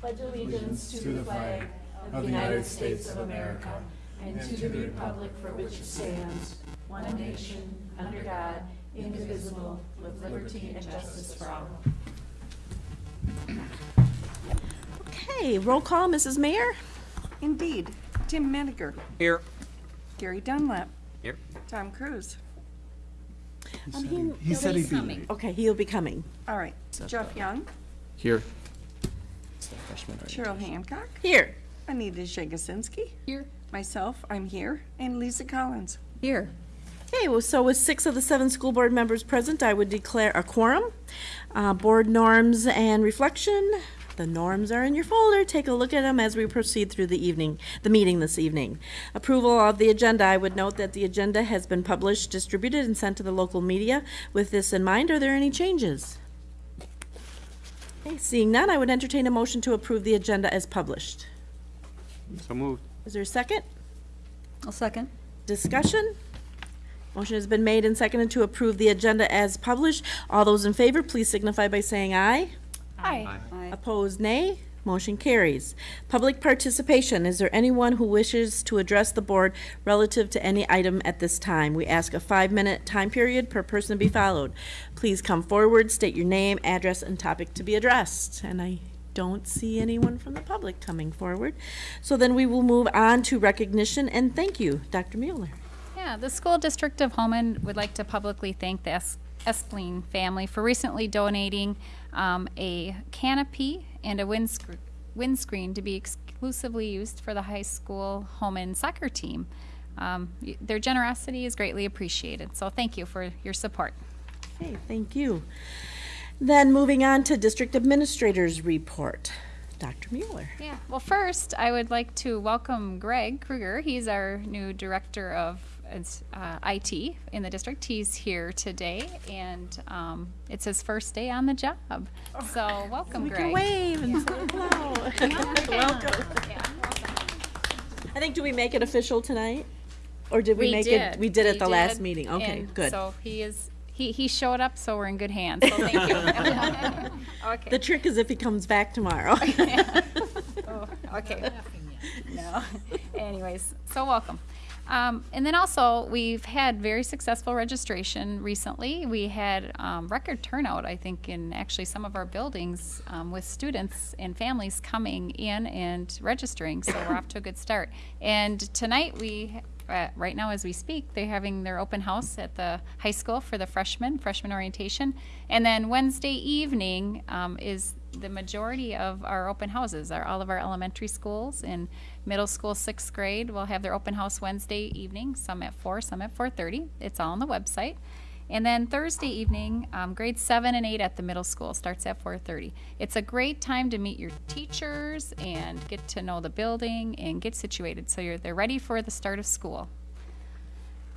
pledge allegiance to the flag of the United States of America and to the republic for which it stands, one nation, under God, indivisible, with liberty and justice for all. Okay, roll call, Mrs. Mayor? Indeed. Tim Menninger. Here. Gary Dunlap. Here. Tom Cruise. Um, he- He said he'd be late. Okay, he'll be coming. All right. Jeff Young. Here. Cheryl Hancock. Here. Anita Jagosinski. Here. Myself, I'm here. And Lisa Collins. Here. Okay, well, so with six of the seven school board members present, I would declare a quorum. Uh, Board norms and reflection. The norms are in your folder. Take a look at them as we proceed through the evening, the meeting this evening. Approval of the agenda. I would note that the agenda has been published, distributed, and sent to the local media. With this in mind, are there any changes? Okay, seeing none, I would entertain a motion to approve the agenda as published. So moved. Is there a second? I'll second. Discussion? Motion has been made and seconded to approve the agenda as published. All those in favor, please signify by saying aye. Aye. Opposed, nay. Motion carries. Public participation. Is there anyone who wishes to address the board relative to any item at this time? We ask a five-minute time period per person to be followed. Please come forward, state your name, address, and topic to be addressed. And I don't see anyone from the public coming forward. So then we will move on to recognition and thank you, Dr. Mueller. Yeah, the school district of Holmen would like to publicly thank the Es- Espleen family for recently donating um, a canopy and a windscreen, windscreen to be exclusively used for the high school home and soccer team. Um, their generosity is greatly appreciated, so thank you for your support. Okay, thank you. Then moving on to district administrators report. Dr. Mueller. Yeah, well, first, I would like to welcome Greg Kruger. He's our new director of uh, IT in the district. He's here today, and um, it's his first day on the job. So, welcome, We can wave and say hello. Welcome. Yeah, welcome. I think, do we make it official tonight? Or did we We make did. it? We did at We the last meeting. Okay, and good. So he is, he, he showed up, so we're in good hands. So thank you. okay. The trick is if he comes back tomorrow. Oh, okay. No. Anyways, so welcome. Um, and then also, we've had very successful registration recently. We had um, record turnout, I think, in actually some of our buildings um, with students and families coming in and registering. So we're off to a good start. And tonight, we, uh, right now as we speak, they're having their open house at the high school for the freshmen, freshman orientation. And then Wednesday evening um, is the majority of our open houses are all of our elementary schools and middle school sixth grade will have their open house wednesday evening some at 4 some at 4.30 it's all on the website. And then thursday evening um, grade 7 and 8 at the middle school starts at 4.30 it's a great time to meet your teachers and get to know the building and get situated so you're they're ready for the start of school.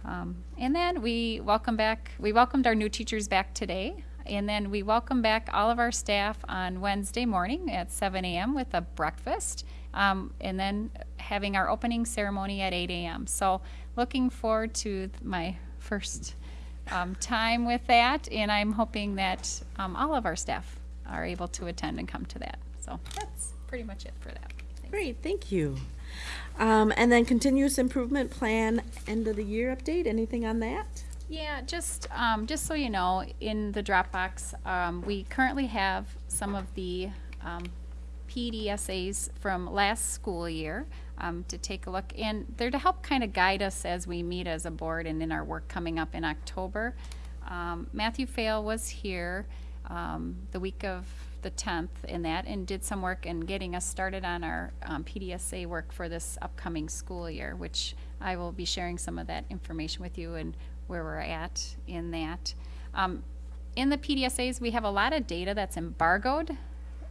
Um, and then we welcome back, we welcomed our new teachers back today. And then we welcome back all of our staff on Wednesday morning at 7 a.m. with a breakfast. Um, and then having our opening ceremony at 8 a.m. So looking forward to my first um, time with that. And I'm hoping that um, all of our staff are able to attend and come to that. So that's pretty much it for that. Thanks. Great, thank you. Um, and then continuous improvement plan, end of the year update, anything on that? Yeah, just, um, just so you know, in the Dropbox, um, we currently have some of the, um, PDSAs from last school year, um, to take a look. And they're to help kind of guide us as we meet as a board and in our work coming up in October. Um, Matthew Fail was here, um, the week of the tenth in that and did some work in getting us started on our, um, PDSA work for this upcoming school year, which I will be sharing some of that information with you and where we're at in that. Um, in the PDSAs, we have a lot of data that's embargoed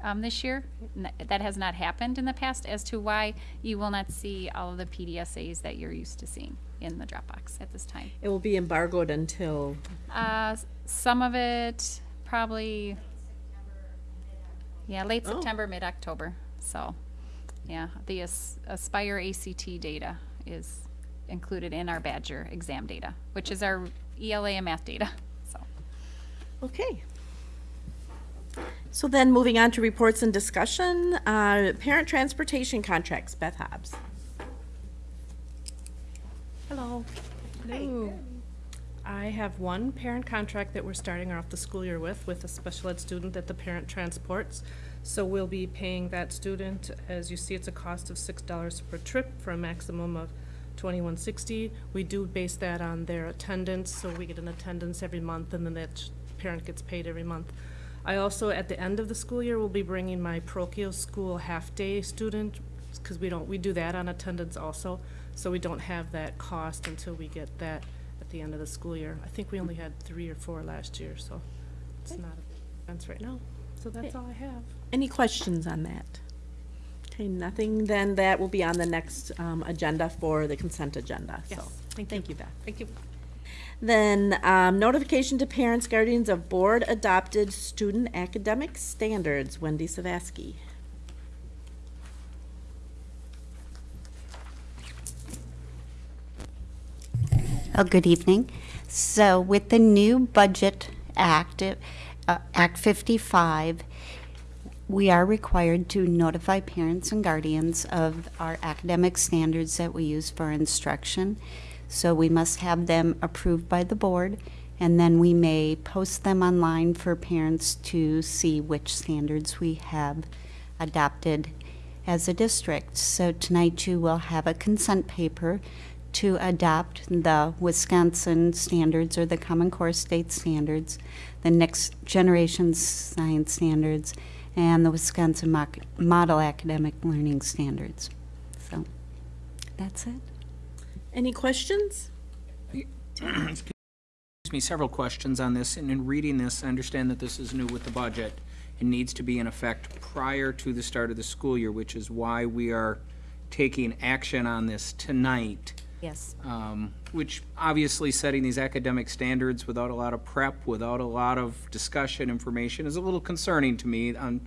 um, this year. That has not happened in the past as to why you will not see all of the PDSAs that you're used to seeing in the Dropbox at this time. It will be embargoed until, Uh, some of it probably, yeah, late Oh. September, mid-October. So, yeah, the As- Aspire ACT data is included in our Badger exam data, which is our ELA and math data, so. okay. So then, moving on to reports and discussion, uh, parent transportation contracts, Beth Hobbs. Hello. Hello. I have one parent contract that we're starting off the school year with, with a special ed student that the parent transports. So we'll be paying that student, as you see, it's a cost of six dollars per trip for a maximum of twenty-one sixty. We do base that on their attendance, so we get an attendance every month, and then that parent gets paid every month. I also, at the end of the school year, will be bringing my parochial school half-day student, because we don't, we do that on attendance also, so we don't have that cost until we get that at the end of the school year. I think we only had three or four last year, so it's not a expense right now. So that's all I have. Any questions on that? Okay, nothing, then that will be on the next um, agenda for the consent agenda, so. Yes, thank you. You, Beth. Thank you. Then, um, notification to parents, guardians of board-adopted student academic standards, Wendy Savaski. Oh, good evening. So with the new Budget Act, uh, Act 55, we are required to notify parents and guardians of our academic standards that we use for instruction. So we must have them approved by the board, and then we may post them online for parents to see which standards we have adopted as a district. So tonight you will have a consent paper to adopt the Wisconsin standards or the Common Core State standards, the next generation science standards, and the Wisconsin Moc- Model Academic Learning Standards. So that's it. Any questions? Excuse me, several questions on this, and in reading this, I understand that this is new with the budget and needs to be in effect prior to the start of the school year, which is why we are taking action on this tonight. Yes. um, which obviously setting these academic standards without a lot of prep, without a lot of discussion, information is a little concerning to me. I'm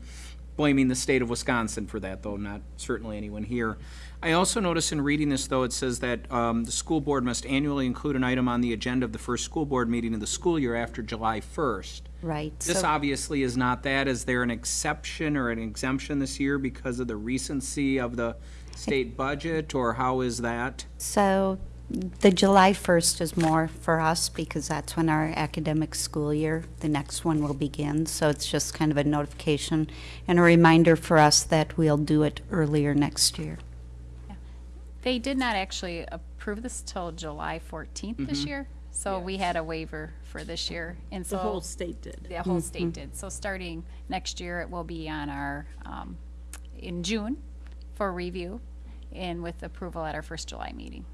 blaming the state of Wisconsin for that, though, not certainly anyone here. I also notice in reading this, though, it says that um, the school board must annually include an item on the agenda of the first school board meeting of the school year after July 1st. Right. This so- obviously is not that. Is there an exception or an exemption this year because of the recency of the state budget, or how is that? So the July 1st is more for us because that's when our academic school year, the next one will begin. So it's just kind of a notification and a reminder for us that we'll do it earlier next year. They did not actually approve this till July fourteenth this year, so we had a waiver for this year, and so. The whole state did. The whole state did. So starting next year, it will be on our, um, in June for review and with approval at our first July meeting.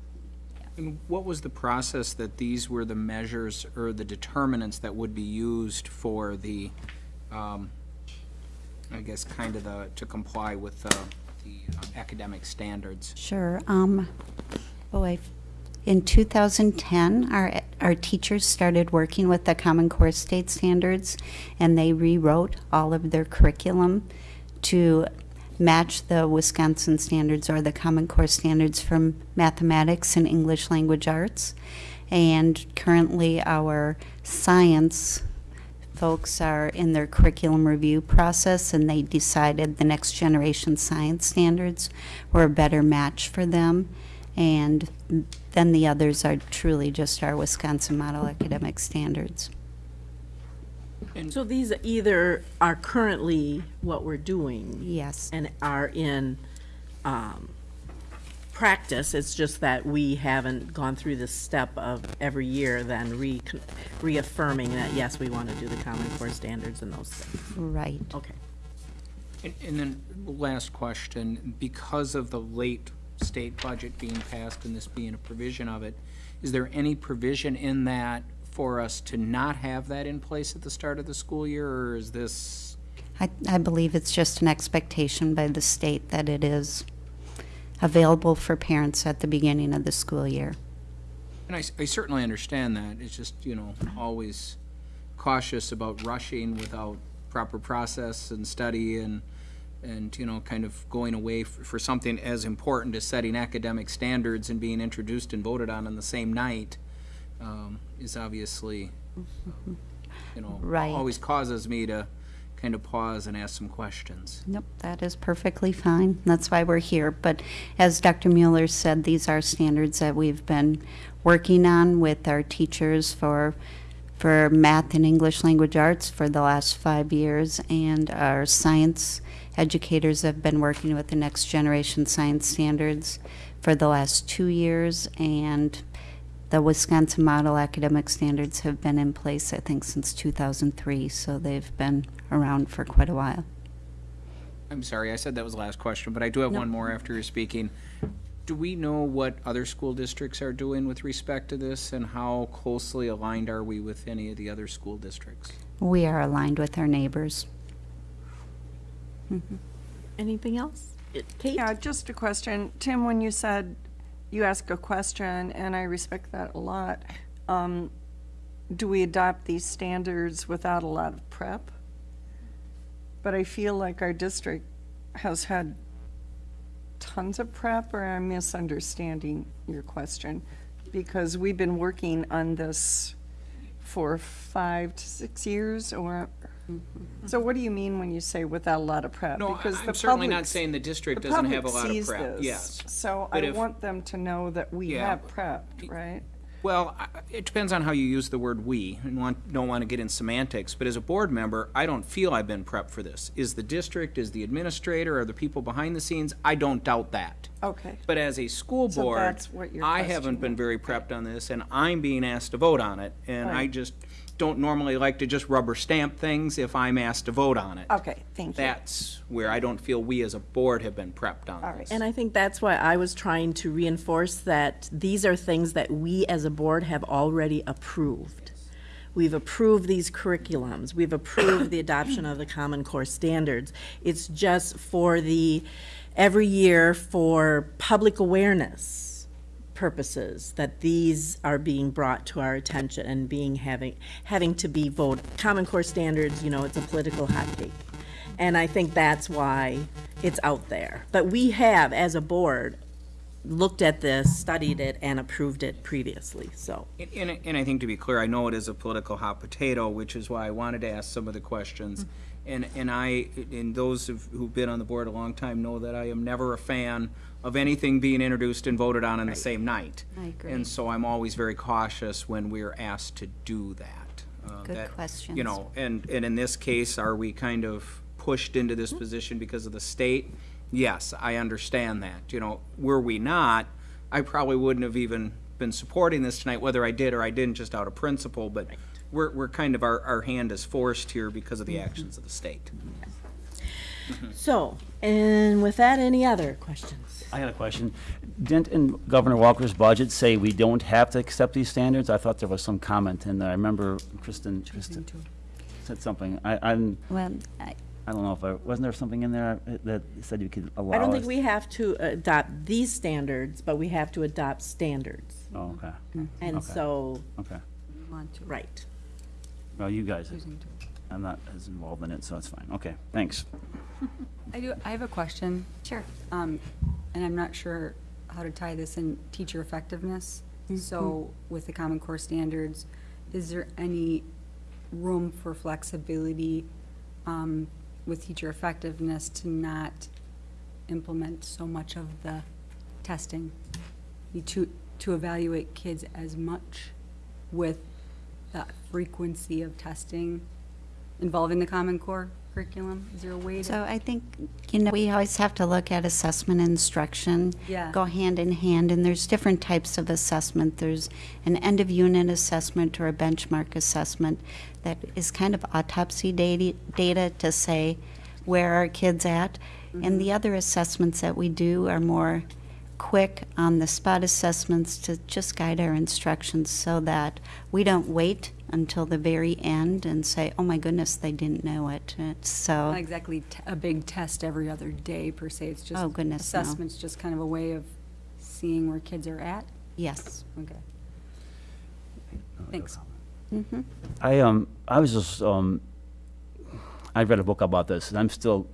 And what was the process that these were the measures or the determinants that would be used for the, um, I guess, kind of the, to comply with the, the uh, academic standards? Sure. Um, boy, in 2010, our, our teachers started working with the Common Core State Standards, and they rewrote all of their curriculum to match the Wisconsin standards or the Common Core standards from mathematics and English language arts. And currently, our science folks are in their curriculum review process, and they decided the next generation science standards were a better match for them. And then the others are truly just our Wisconsin Model Academic Standards. So these either are currently what we're doing Yes. and are in um, practice. It's just that we haven't gone through the step of every year then re- reaffirming that, yes, we want to do the Common Core standards and those things. Right. Okay. And, and then, last question, because of the late state budget being passed and this being a provision of it, is there any provision in that for us to not have that in place at the start of the school year, or is this? I, I believe it's just an expectation by the state that it is available for parents at the beginning of the school year. And I certainly understand that, it's just, you know, always cautious about rushing without proper process and study and, and, you know, kind of going away f- for something as important as setting academic standards and being introduced and voted on on the same night, um, is obviously, you know, Right. always causes me to kind of pause and ask some questions. Nope, that is perfectly fine. That's why we're here. But as Dr. Mueller said, these are standards that we've been working on with our teachers for, for math and English language arts for the last five years. And our science educators have been working with the next generation science standards for the last two years. And the Wisconsin Model Academic Standards have been in place, I think, since 2003. So they've been around for quite a while. I'm sorry, I said that was the last question, but I do have one more after you're speaking. Do we know what other school districts are doing with respect to this, and how closely aligned are we with any of the other school districts? We are aligned with our neighbors. Mm-hmm. Anything else? Kate? Yeah, just a question. Tim, when you said you ask a question, and I respect that a lot, um, do we adopt these standards without a lot of prep? But I feel like our district has had tons of prep, or I'm misunderstanding your question? Because we've been working on this for five to six years, or, so what do you mean when you say without a lot of prep? No, I- Because I'm the certainly not public- saying the district doesn't have a lot of prep, yes. So But I if- want them to know that we Yeah. have prepped, right? Well, I- it depends on how you use the word "we," and want, don't want to get in semantics, but as a board member, I don't feel I've been prepped for this. Is the district, is the administrator, are the people behind the scenes? I don't doubt that. Okay. But as a school So board, that's what your I question haven't been was. very prepped on this, and I'm being asked to vote on it. And I Right. just don't normally like to just rubber stamp things if I'm asked to vote on it. Okay, thank you. That's where I don't feel we as a board have been prepped on All right. this. And I think that's why I was trying to reinforce that these are things that we as a board have already approved. We've approved these curriculums, we've approved the adoption of the Common Core standards. It's just for the, every year for public awareness purposes that these are being brought to our attention and being having, having to be voted. Common Core standards, you know, it's a political hot hotcake. And I think that's why it's out there. But we have, as a board, looked at this, studied it, and approved it previously, so. And- And, and I think to be clear, I know it is a political hot potato, which is why I wanted to ask some of the questions. And, and I, and those who've who've been on the board a long time know that I am never a fan of anything being introduced and voted on in the same night. I agree. And so I'm always very cautious when we're asked to do that. Uh, Good that, questions. You know, and, and in this case, are we kind of pushed into Mm-hmm. this position because of the state? Yes, I understand that. You know, were we not, I probably wouldn't have even been supporting this tonight, whether I did or I didn't, just out of principle, but we're, we're kind of, our, our hand is forced here because of Mm-hmm. the actions of the state. So, and with that, any other questions? I had a question. Didn't in Governor Walker's budget say we don't have to accept these standards? I thought there was some comment in there. I remember Kristen, Kristen said something. I, I'm, Well, I- I don't know if I, wasn't there something in there that said you could allow I don't think us- we have to adopt these standards, but we have to adopt standards. Oh, okay, And Okay. so, okay. right. Well, you guys, I'm not as involved in it, so it's fine. Okay, thanks. I do, I have a question. Sure. Um, and I'm not sure how to tie this in teacher effectiveness. So with the Common Core standards, is there any room for flexibility, um, with teacher effectiveness to not implement so much of the testing? You To, to evaluate kids as much with the frequency of testing involving the Common Core curriculum? Is there a way to? So I think, you know, we always have to look at assessment and instruction. Yeah. Go hand in hand, and there's different types of assessment. There's an end-of-unit assessment or a benchmark assessment that is kind of autopsy data, data to say where are kids at. And the mm-hmm. other assessments that we do are more quick on-the-spot assessments to just guide our instructions so that we don't wait until the very end and say, oh my goodness, they didn't know it. It's So. Not exactly t- a big test every other day per se, it's just. Oh, goodness, no. Assessment's just kind of a way of seeing where kids are at? Yes. Okay. Thanks. Mm -hmm. I, um, I was just, um, I read a book about this, and I'm still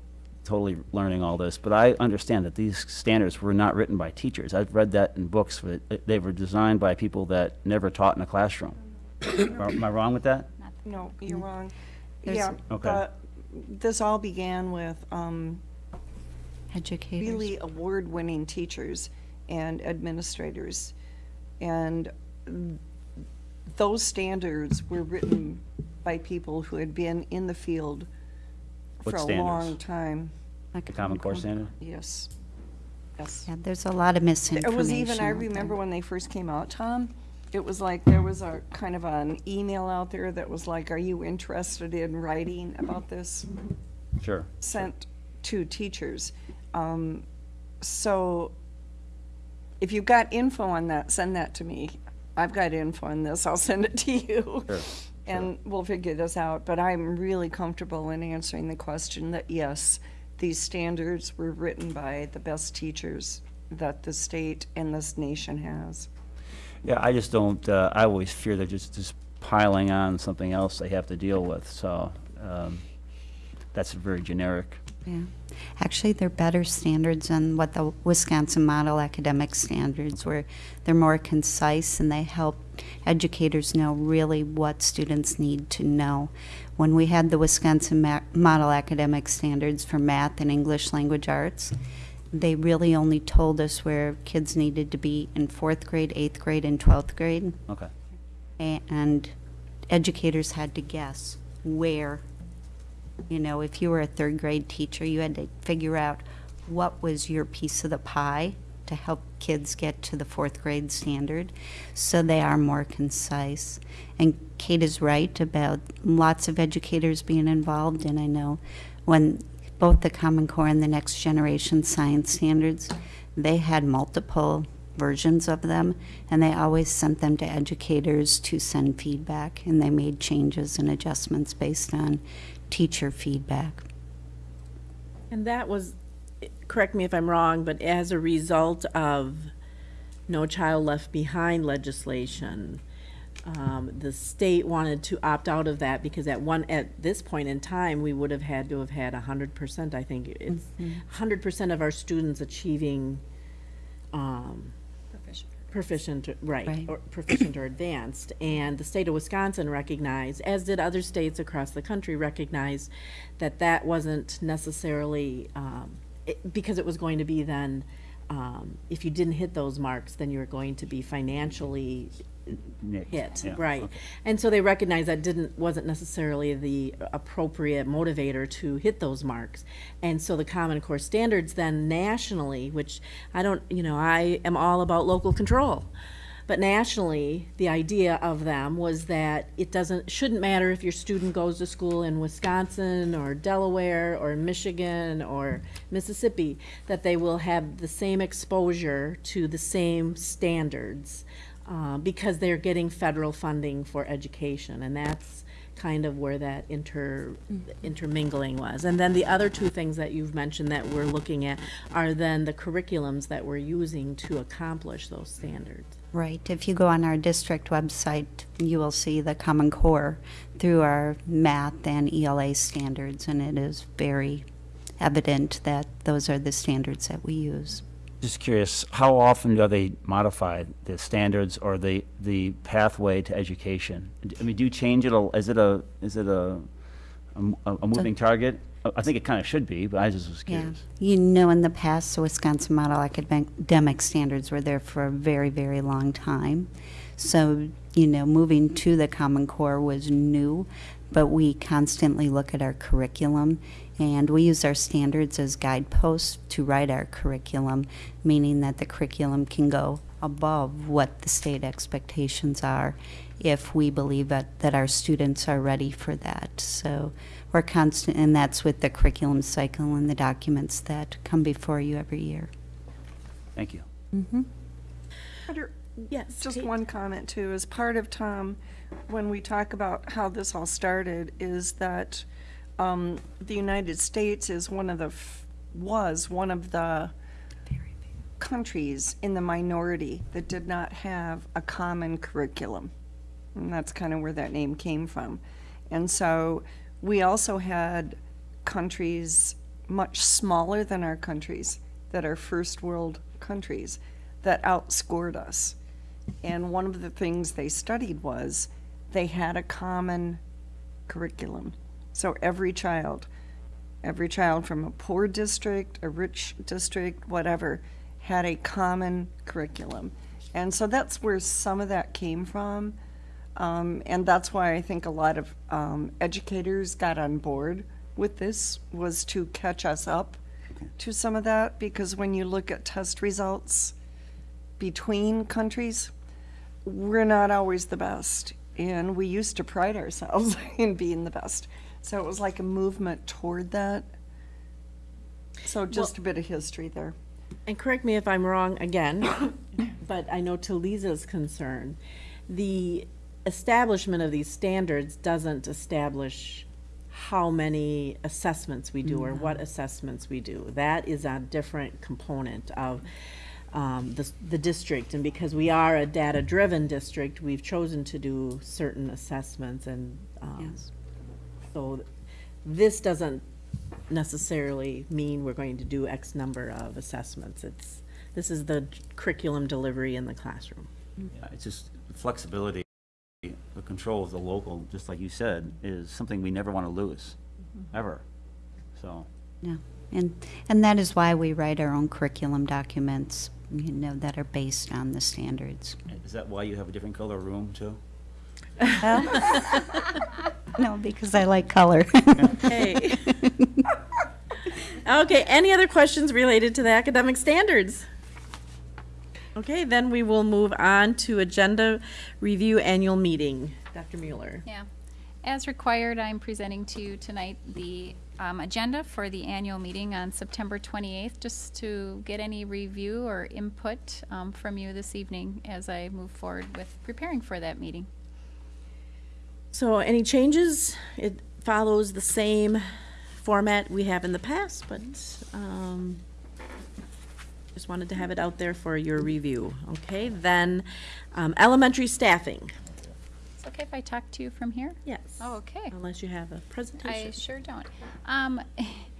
totally learning all this, but I understand that these standards were not written by teachers. I've read that in books, but they were designed by people that never taught in a classroom. Am I wrong with that? No, you're wrong. There's- Yeah, Okay. the this all began with, um, Educators. really award-winning teachers and administrators. And those standards were written by people who had been in the field What for a standards? long time. Like The Common Core standard? Yes. Yes. Yeah, there's a lot of misinformation. It was even, I out there. remember when they first came out, Tom, it was like, there was a kind of an email out there that was like, are you interested in writing about this? Sure. Sent to teachers. Um, So if you've got info on that, send that to me. I've got info on this, I'll send it to you. Sure. And we'll figure this out, but I'm really comfortable in answering the question that yes, these standards were written by the best teachers that the state and this nation has. Yeah, I just don't, uh, I always fear they're just, just piling on something else they have to deal with, so, um, that's very generic. Yeah. Actually, they're better standards than what the Wisconsin Model Academic Standards, where they're more concise and they help educators know really what students need to know. When we had the Wisconsin Ma- Model Academic Standards for math and English language arts, they really only told us where kids needed to be in fourth grade, eighth grade, and 12th grade. Okay. A- And educators had to guess where you know, if you were a third grade teacher, you had to figure out what was your piece of the pie to help kids get to the fourth grade standard. So they are more concise. And Kate is right about lots of educators being involved. And I know when both the Common Core and the Next Generation Science Standards, they had multiple versions of them, and they always sent them to educators to send feedback, and they made changes and adjustments based on teacher feedback. And that was, correct me if I'm wrong, but as a result of No Child Left Behind legislation, um, the state wanted to opt out of that because at one, at this point in time, we would have had to have had a hundred percent, I think. It's hundred percent of our students achieving, um, proficient, right, Right. or proficient or advanced. And the state of Wisconsin recognized, as did other states across the country, recognized that that wasn't necessarily, um, it- because it was going to be then, um, if you didn't hit those marks, then you were going to be financially Nick, hit, yeah, right. okay. And so they recognized that didn't, wasn't necessarily the appropriate motivator to hit those marks. And so the Common Core standards then nationally, which I don't, you know, I am all about local control. But nationally, the idea of them was that it doesn't, shouldn't matter if your student goes to school in Wisconsin or Delaware or Michigan or Mississippi, that they will have the same exposure to the same standards uh, because they're getting federal funding for education, and that's kind of where that inter, intermingling was. And then the other two things that you've mentioned that we're looking at are then the curriculums that we're using to accomplish those standards. Right. If you go on our district website, you will see the Common Core through our math and ELA standards, and it is very evident that those are the standards that we use. Just curious, how often do they modify the standards or the, the pathway to education? I mean, do you change it, a- is it a, is it a, a m- a moving target? I- I think it kind of should be, but I just was Yeah. curious. You know, in the past, the Wisconsin Model Academic Standards were there for a very, very long time. So, you know, moving to the Common Core was new, but we constantly look at our curriculum and we use our standards as guideposts to write our curriculum, meaning that the curriculum can go above what the state expectations are if we believe that, that our students are ready for that. So we're constant, and that's with the curriculum cycle and the documents that come before you every year. Thank you. Mm-hmm. Roger, Yes. Just Kate? one comment too, as part of Tom, when we talk about how this all started, is that um, the United States is one of the, f- was one of the countries in the minority that did not have a common curriculum. And that's kind of where that name came from. And so we also had countries much smaller than our countries that are first world countries that outscored us. And one of the things they studied was they had a common curriculum. So every child every child from a poor district, a rich district, whatever, had a common curriculum. And so that's where some of that came from. Um, and that's why I think a lot of um, educators got on board with this, was to catch us up to some of that, because when you look at test results between countries, we're not always the best. And we used to pride ourselves in being the best. So it was like a movement toward that. So just a bit of history there. And correct me if I'm wrong again, but I know to Lisa's concern, the establishment of these standards doesn't establish how many assessments we do or what assessments we do. That is a different component of um, the, the district. And because we are a data-driven district, we've chosen to do certain assessments and, um, so this doesn't necessarily mean we're going to do X number of assessments. It's, this is the curriculum delivery in the classroom. Yeah, it's just flexibility, the control of the local, just like you said, is something we never want to lose, mm-hmm. ever. So, Yeah, and, and that is why we write our own curriculum documents, you know, that are based on the standards. is that why you have a different color room too? No, because I like color. Okay. Okay, any other questions related to the academic standards? Okay, then we will move on to agenda review annual meeting. Dr. Mueller. Yeah. As required, I'm presenting to you tonight the um, agenda for the annual meeting on September 28th, just to get any review or input um, from you this evening as I move forward with preparing for that meeting. So any changes? It follows the same format we have in the past, but um, just wanted to have it out there for your review. Okay, then um, elementary staffing. It's okay if I talk to you from here? Yes. Oh, okay. Unless you have a presentation. I sure don't. Um,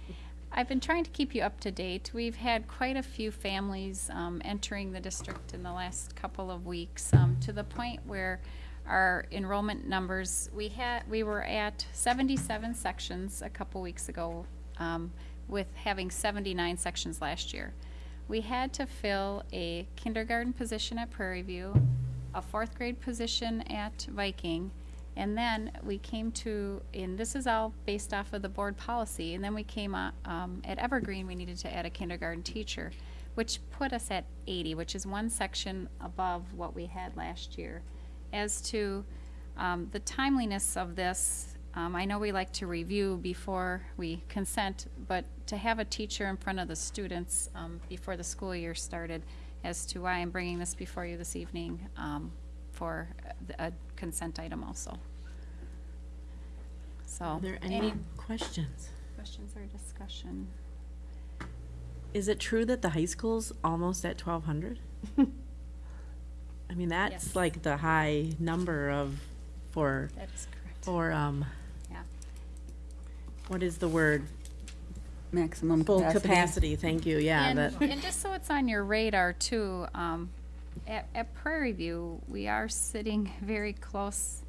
I've been trying to keep you up to date. We've had quite a few families um, entering the district in the last couple of weeks, um, to the point where our enrollment numbers, we had, we were at 77 sections a couple weeks ago, um, with having 79 sections last year. We had to fill a kindergarten position at Prairie View, a fourth grade position at Viking, and then we came to, and this is all based off of the board policy, and then we came, uh, um, at Evergreen, we needed to add a kindergarten teacher, which put us at eighty, which is one section above what we had last year. As to, um, the timeliness of this, um, I know we like to review before we consent, but to have a teacher in front of the students, um, before the school year started, as to why I'm bringing this before you this evening, um, for a a consent item also. So, Are there any any questions? questions or discussion? Is it true that the high school's almost at twelve hundred? I mean, that's Yes. like the high number of, for, That is correct. for, um, Yeah. what is the word? Maximum Full capacity. capacity, thank you, yeah, And, that, and just so it's on your radar too, um, at, at Prairie View, we are sitting very close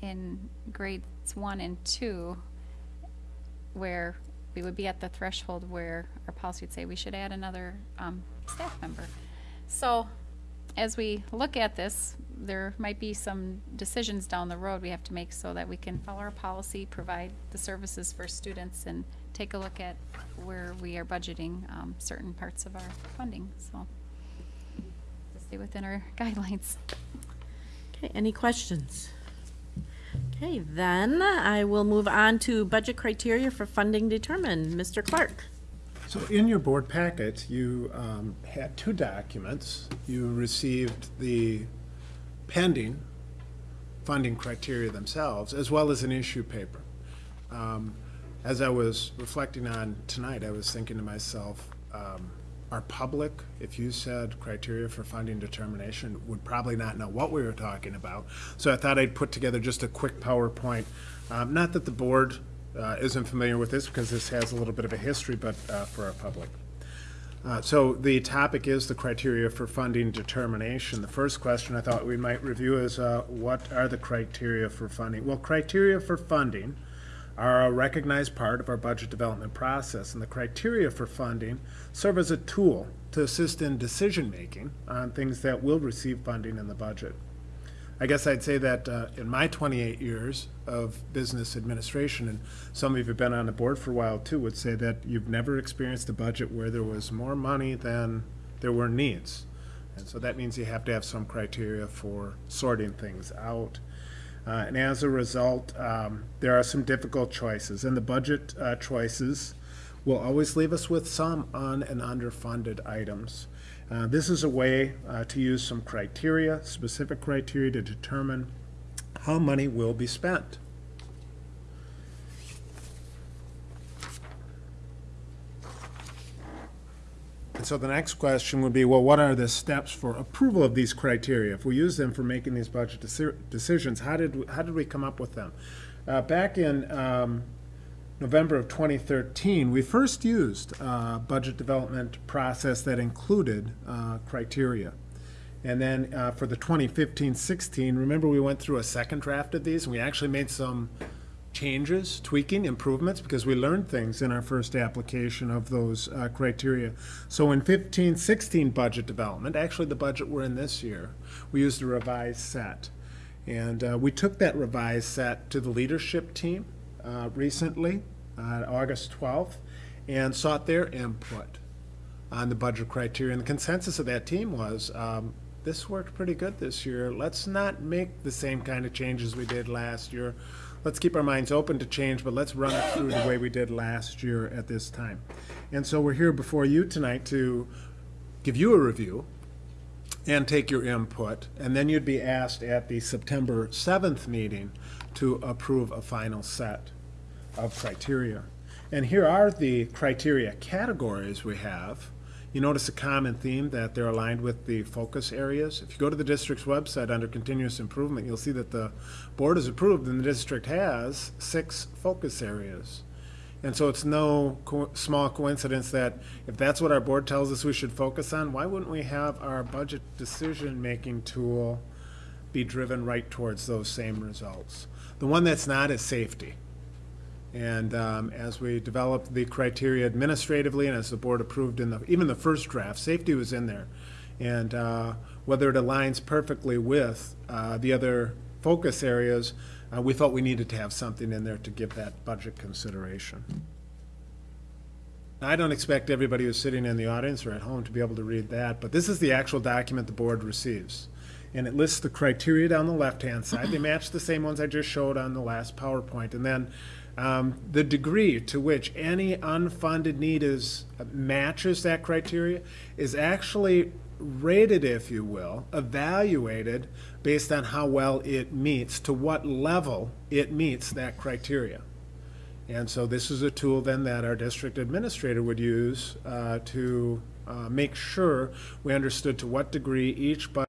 in grades one and two, where we would be at the threshold where our policy would say we should add another, um, staff member. So, as we look at this, there might be some decisions down the road we have to make so that we can follow our policy, provide the services for students, and take a look at where we are budgeting um, certain parts of our funding, so. to Stay within our guidelines. okay, any questions? Okay, then I will move on to budget criteria for funding determined. Mr. Clark? So in your board packet, you um, had two documents. You received the pending funding criteria themselves, as well as an issue paper. Um, As I was reflecting on tonight, I was thinking to myself, um, our public, if you said criteria for funding determination, would probably not know what we were talking about. So I thought I'd put together just a quick PowerPoint. Um, Not that the board uh, isn't familiar with this, because this has a little bit of a history, but uh, for our public. Uh, So the topic is the criteria for funding determination. The first question I thought we might review is, uh, what are the criteria for funding? Well, criteria for funding are a recognized part of our budget development process, and the criteria for funding serve as a tool to assist in decision-making on things that will receive funding in the budget. I guess I'd say that uh, in my 28 years of business administration, and some of you have been on the board for a while too, would say that you've never experienced a budget where there was more money than there were needs. And so that means you have to have some criteria for sorting things out. Uh, And as a result, um, there are some difficult choices, and the budget uh, choices will always leave us with some un- and underfunded items. Uh, This is a way uh, to use some criteria, specific criteria to determine how money will be spent. And so the next question would be, well, what are the steps for approval of these criteria? If we use them for making these budget deci- decisions, how did, we- how did we come up with them? Uh, Back in um, November of 2013, we first used a budget development process that included uh, criteria. And then uh, for the 2015-16, remember we went through a second draft of these, and we actually made some changes, tweaking, improvements, because we learned things in our first application of those uh, criteria. So in 15-16 budget development, actually the budget we're in this year, we used a revised set. And uh, we took that revised set to the leadership team uh, recently, uh, August 12th, and sought their input on the budget criteria. And the consensus of that team was, um, this worked pretty good this year. Let's not make the same kind of changes we did last year. Let's keep our minds open to change, but let's run it through the way we did last year at this time. And so we're here before you tonight to give you a review and take your input. And then you'd be asked at the September 7th meeting to approve a final set of criteria. And here are the criteria categories we have. You notice a common theme that they're aligned with the focus areas. If you go to the district's website under continuous improvement, you'll see that the board has approved and the district has six focus areas. And so it's no co- small coincidence that if that's what our board tells us we should focus on, why wouldn't we have our budget decision-making tool be driven right towards those same results? The one that's not is safety. And um, as we developed the criteria administratively and as the board approved in the, even the first draft, safety was in there. And uh, whether it aligns perfectly with uh, the other focus areas, uh, we felt we needed to have something in there to give that budget consideration. I don't expect everybody who's sitting in the audience or at home to be able to read that, but this is the actual document the board receives. And it lists the criteria down the left-hand side. They match the same ones I just showed on the last PowerPoint. And then um, the degree to which any unfunded need is, matches that criteria is actually rated, if you will, evaluated based on how well it meets, to what level it meets that criteria. And so this is a tool then that our district administrator would use uh, to uh, make sure we understood to what degree each budget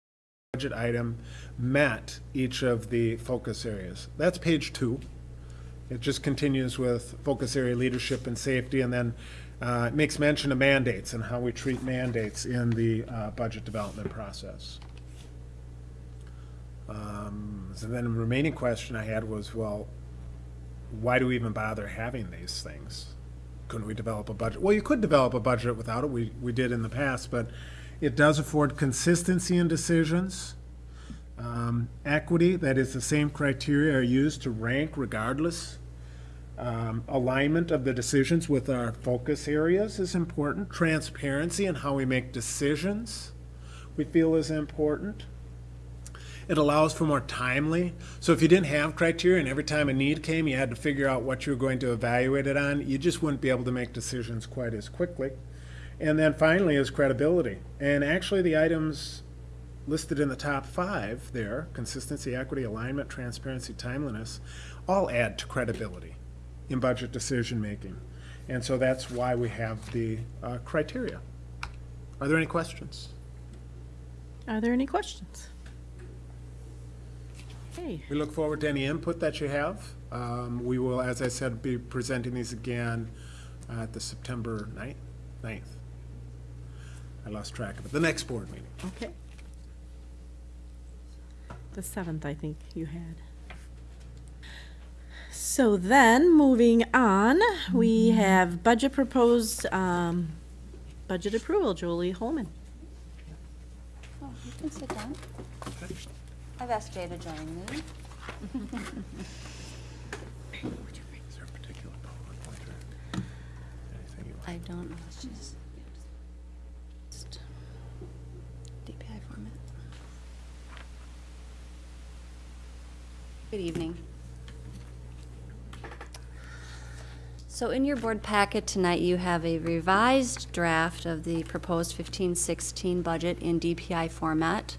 item met each of the focus areas. That's page two. It just continues with focus area leadership and safety, and then uh, it makes mention of mandates and how we treat mandates in the uh, budget development process. Um, So then the remaining question I had was, well, why do we even bother having these things? Couldn't we develop a budget? Well, you could develop a budget without it, we, we did in the past, but it does afford consistency in decisions. Um, Equity, that is, the same criteria are used to rank regardless. Um, Alignment of the decisions with our focus areas is important. Transparency in how we make decisions, we feel is important. It allows for more timely. So if you didn't have criteria and every time a need came, you had to figure out what you were going to evaluate it on, you just wouldn't be able to make decisions quite as quickly. And then finally is credibility. And actually, the items listed in the top five there, consistency, equity, alignment, transparency, timeliness, all add to credibility in budget decision-making. And so that's why we have the uh, criteria. Are there any questions? Are there any questions? Okay, We look forward to any input that you have. Um, We will, as I said, be presenting these again at the September 9th, 9th. I lost track of it, the next board meeting. okay. The seventh, I think you had. So then, moving on, we have budget proposed, um, budget approval, Julie Holman. Oh, you can sit down. I've asked Jay to join me. Is there a particular PowerPoint or anything you like? I don't know, it's just. just DPI format. Good evening. So in your board packet tonight, you have a revised draft of the proposed 15-16 budget in DPI format.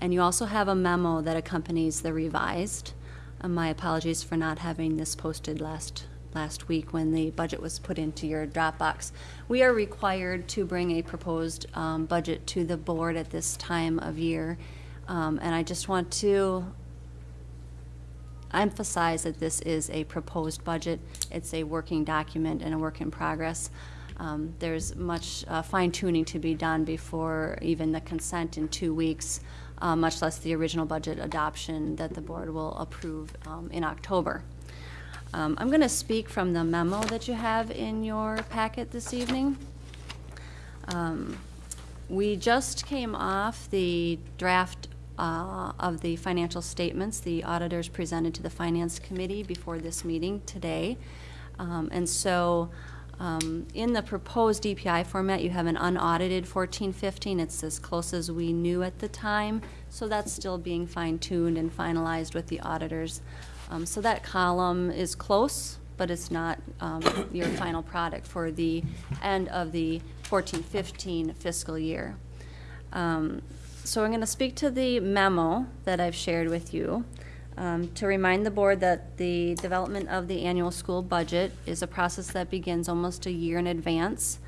And you also have a memo that accompanies the revised. Uh, My apologies for not having this posted last, last week when the budget was put into your Dropbox. We are required to bring a proposed um, budget to the board at this time of year. Um, And I just want to emphasize that this is a proposed budget. It's a working document and a work in progress. Um, There's much uh, fine tuning to be done before even the consent in two weeks, uh, much less the original budget adoption that the board will approve um, in October. Um, I'm going to speak from the memo that you have in your packet this evening. Um, We just came off the draft uh, of the financial statements the auditors presented to the Finance Committee before this meeting today. Um, And so, um, in the proposed DPI format, you have an unaudited fourteen fifteen. It's as close as we knew at the time, so that's still being fine-tuned and finalized with the auditors. Um, So that column is close, but it's not um, your final product for the end of the fourteen fifteen fiscal year. So I'm going to speak to the memo that I've shared with you um, to remind the board that the development of the annual school budget is a process that begins almost a year in advance,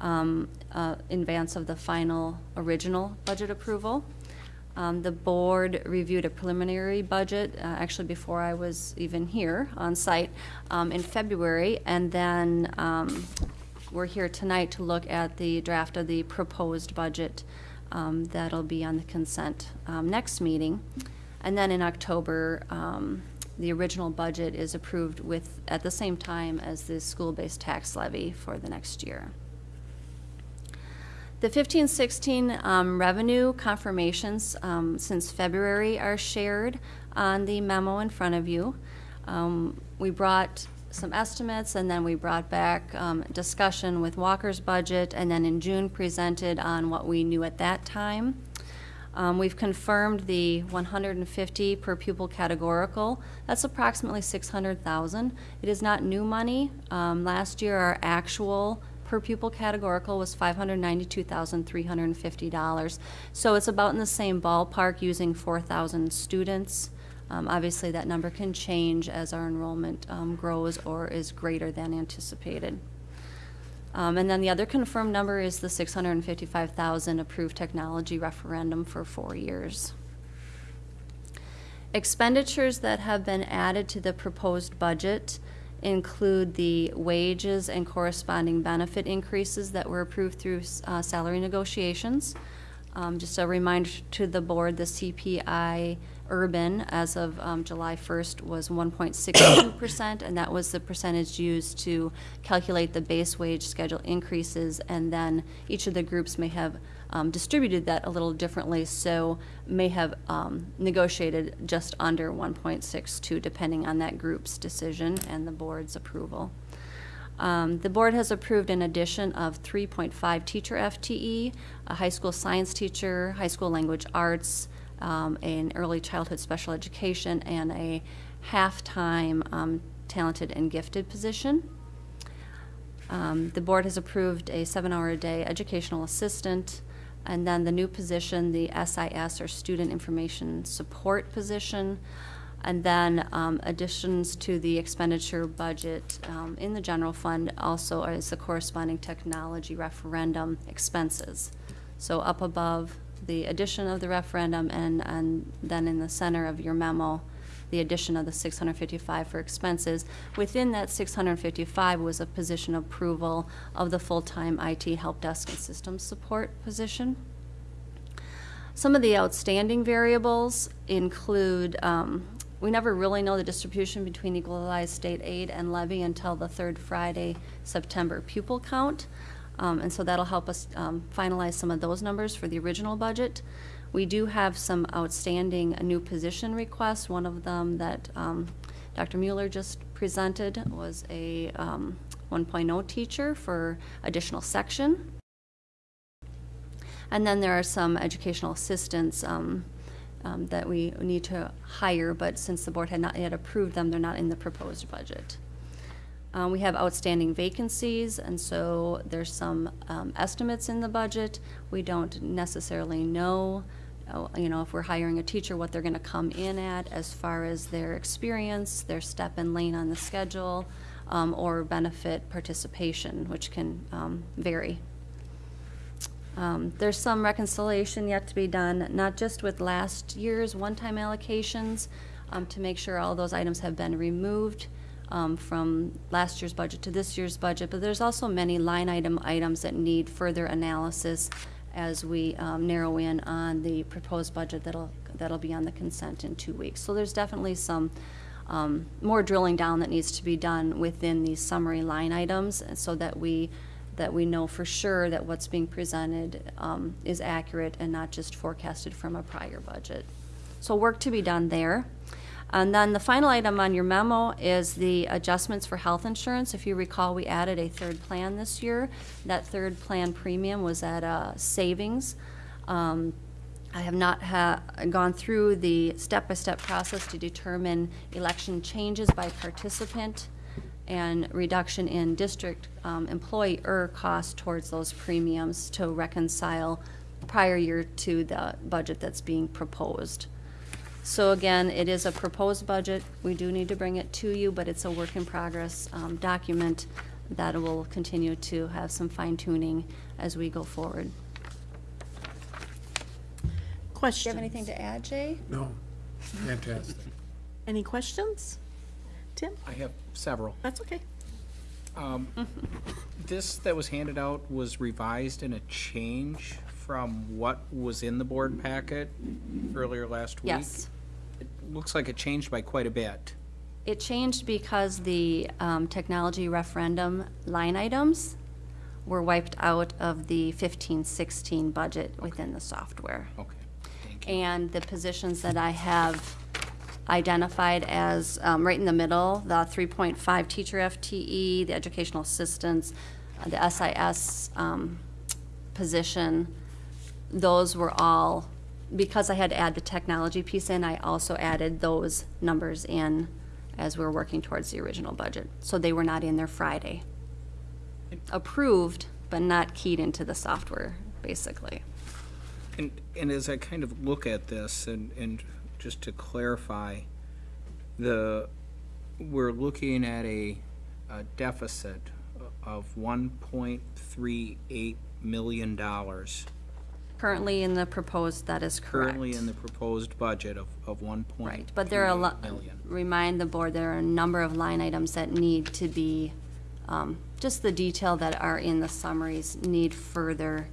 um, uh, in advance of the final original budget approval. Um, The board reviewed a preliminary budget, uh, actually before I was even here on site, um, in February, and then um, we're here tonight to look at the draft of the proposed budget um, that'll be on the consent um, next meeting. And then in October, um, the original budget is approved with, at the same time as the school-based tax levy for the next year. The 15-16 um, revenue confirmations um, since February are shared on the memo in front of you. Um, We brought some estimates, and then we brought back um, discussion with Walker's budget, and then in June presented on what we knew at that time. Um, We've confirmed the 150 per pupil categorical. That's approximately 600,000. It is not new money. Um, Last year, our actual per pupil categorical was $592,350. So it's about in the same ballpark using 4,000 students. Um, Obviously, that number can change as our enrollment um, grows or is greater than anticipated. Um, And then the other confirmed number is the 655,000 approved technology referendum for four years. Expenditures that have been added to the proposed budget include the wages and corresponding benefit increases that were approved through uh, salary negotiations. Um, Just a reminder to the board, the CPI urban as of um, July 1st was 1.62%, and that was the percentage used to calculate the base wage schedule increases, and then each of the groups may have um, distributed that a little differently, so may have um, negotiated just under 1.62, depending on that group's decision and the board's approval. Um, The board has approved an addition of 3.5 teacher FTE, a high school science teacher, high school language arts, um, an early childhood special education, and a half-time um, talented and gifted position. Um, The board has approved a seven-hour-a-day educational assistant, and then the new position, the SIS, or Student Information Support position, and then um, additions to the expenditure budget um, in the general fund also is the corresponding technology referendum expenses. So up above, the addition of the referendum, and, and then in the center of your memo, the addition of the 655 for expenses. Within that 655 was a position approval of the full-time IT help desk and systems support position. Some of the outstanding variables include um, we never really know the distribution between equalized state aid and levy until the third Friday, September pupil count. Um, and so that'll help us, um, finalize some of those numbers for the original budget. We do have some outstanding new position requests. One of them that, um, Dr. Mueller just presented was a, um, 1.0 teacher for additional section. And then there are some educational assistants um, um, that we need to hire, but since the board had not yet approved them, they're not in the proposed budget. Uh, We have outstanding vacancies, and so there's some um, estimates in the budget. We don't necessarily know, uh, you know, if we're hiring a teacher, what they're going to come in at as far as their experience, their step and lane on the schedule, um, or benefit participation, which can um, vary. Um, There's some reconciliation yet to be done, not just with last year's one-time allocations, um, to make sure all those items have been removed um, from last year's budget to this year's budget, but there's also many line item items that need further analysis as we um, narrow in on the proposed budget that'll, that'll be on the consent in two weeks. So there's definitely some um, more drilling down that needs to be done within these summary line items so that we that we know for sure that what's being presented um, is accurate and not just forecasted from a prior budget. So work to be done there. And then the final item on your memo is the adjustments for health insurance. If you recall, we added a third plan this year. That third plan premium was at a savings. Um, I have not ha- gone through the step-by-step process to determine election changes by participant and reduction in district um, employer cost towards those premiums to reconcile prior year to the budget that's being proposed. So again, it is a proposed budget. We do need to bring it to you, but it's a work in progress um, document that will continue to have some fine tuning as we go forward. Do you have anything to add, Jay? No, fantastic. Any questions? Tim? I have several. That's okay. Um, This that was handed out was revised in a change from what was in the board packet earlier last week? Yes. It looks like it changed by quite a bit. It changed because the um, technology referendum line items were wiped out of the 15-16 budget within the software. Okay, thank you. And the positions that I have identified as, um, right in the middle, the 3.5 teacher FTE, the educational assistants, the SIS um, position, those were all, because I had to add the technology piece in, I also added those numbers in as we were working towards the original budget. So they were not in there Friday. Approved, but not keyed into the software, basically. And, and as I kind of look at this, and, and just to clarify, the, we're looking at a, a deficit of one point three eight million dollars. Currently in the proposed, that is correct. Currently in the proposed budget of, of one point Right, but there are a lot, million. remind the board, there are a number of line items that need to be, um, just the detail that are in the summaries need further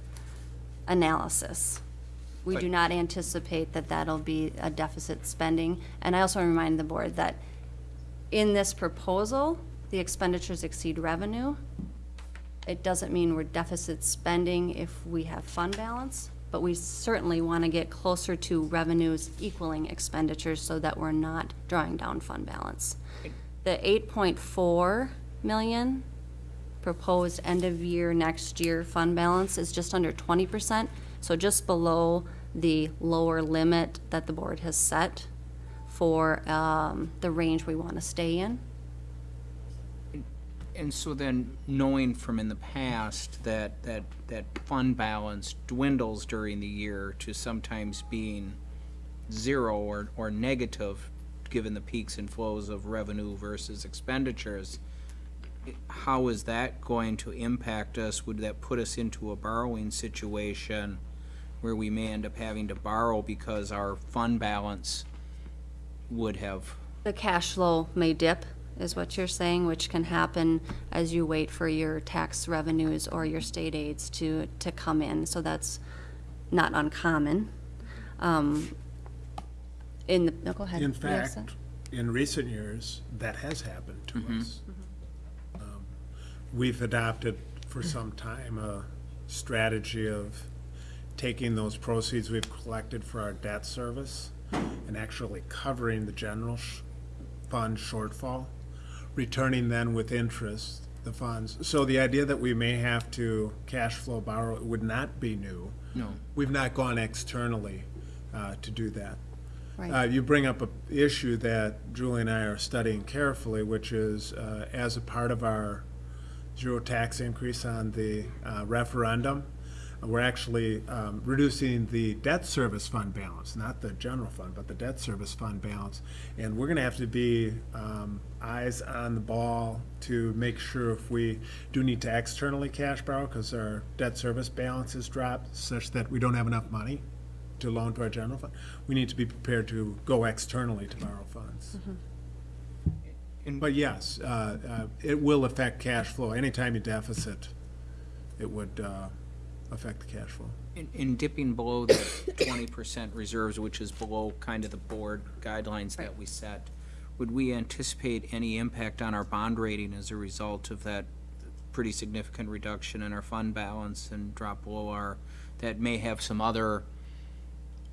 analysis. We do not anticipate that that'll be a deficit spending. And I also remind the board that in this proposal, the expenditures exceed revenue. It doesn't mean we're deficit spending if we have fund balance, but we certainly want to get closer to revenues equaling expenditures so that we're not drawing down fund balance. The eight point four million proposed end of year next year fund balance is just under twenty percent, so just below the lower limit that the board has set for um, the range we want to stay in. And so then, knowing from in the past that, that, that fund balance dwindles during the year to sometimes being zero or, or negative, given the peaks and flows of revenue versus expenditures, how is that going to impact us? Would that put us into a borrowing situation where we may end up having to borrow because our fund balance would have The cash flow may dip, is what you're saying, which can happen as you wait for your tax revenues or your state aids to, to come in, so that's not uncommon. Um, In the, no, go ahead. In fact, some? in recent years, that has happened to us. Um, We've adopted for some time a strategy of taking those proceeds we've collected for our debt service and actually covering the general sh- fund shortfall, returning then with interest the funds. So the idea that we may have to cash flow borrow would not be new. No. We've not gone externally uh, to do that. Right. Uh, You bring up a issue that Julie and I are studying carefully, which is uh, as a part of our zero tax increase on the uh, referendum, we're actually um, reducing the debt service fund balance, not the general fund, but the debt service fund balance. And we're gonna have to be um, eyes on the ball to make sure if we do need to externally cash borrow, because our debt service balance has dropped such that we don't have enough money to loan to our general fund, we need to be prepared to go externally to borrow funds. But yes, uh, uh, it will affect cash flow. Anytime you deficit, it would uh, affect the cash flow. In, in dipping below the twenty percent reserves, which is below kind of the board guidelines that we set, would we anticipate any impact on our bond rating as a result of that pretty significant reduction in our fund balance and drop below our, that may have some other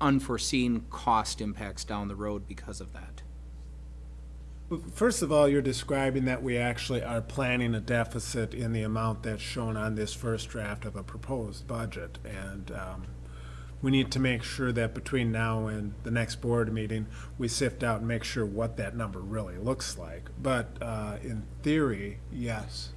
unforeseen cost impacts down the road because of that? First of all, you're describing that we actually are planning a deficit in the amount that's shown on this first draft of a proposed budget. And um, we need to make sure that between now and the next board meeting, we sift out and make sure what that number really looks like. But uh, in theory, yes.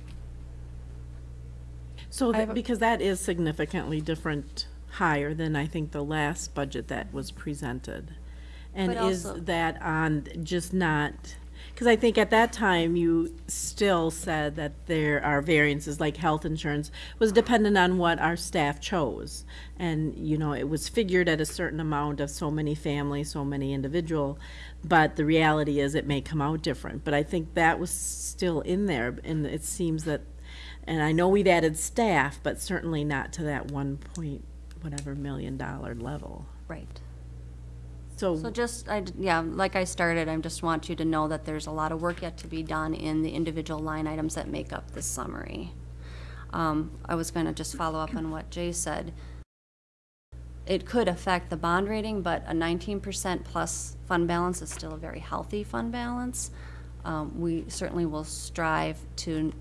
So, that- because that is significantly different, higher than I think the last budget that was presented. And But is also- that on just not, because I think at that time you still said that there are variances, like health insurance was dependent on what our staff chose. And, you know, it was figured at a certain amount of so many families, so many individual, but the reality is it may come out different. But I think that was still in there, and it seems that, and I know we've added staff, but certainly not to that one point, whatever, million dollar level. Right. So, So just, I, yeah, like I started, I just want you to know that there's a lot of work yet to be done in the individual line items that make up this summary. Um, I was gonna just follow up on what Jay said. It could affect the bond rating, but a nineteen percent plus fund balance is still a very healthy fund balance. Um, we certainly will strive to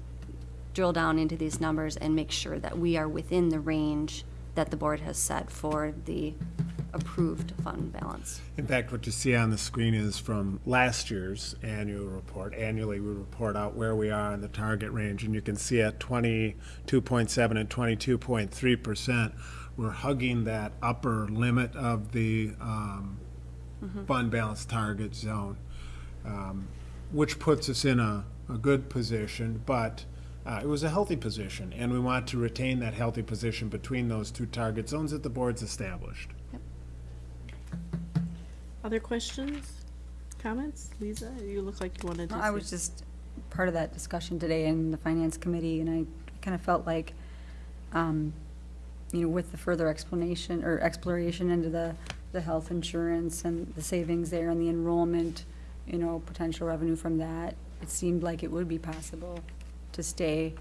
drill down into these numbers and make sure that we are within the range that the board has set for the approved fund balance. In fact, what you see on the screen is from last year's annual report. Annually, we report out where we are in the target range, and you can see at twenty-two point seven and twenty-two point three percent, we're hugging that upper limit of the um, fund balance target zone, um, which puts us in a, a good position, but uh, it was a healthy position, and we want to retain that healthy position between those two target zones that the board's established. Other questions, comments? Lisa, you look like you wanted to say. I was just part of that discussion today in the finance committee, and I kind of felt like, um, you know, with the further explanation or exploration into the, the health insurance and the savings there and the enrollment, you know, potential revenue from that, it seemed like it would be possible to stay,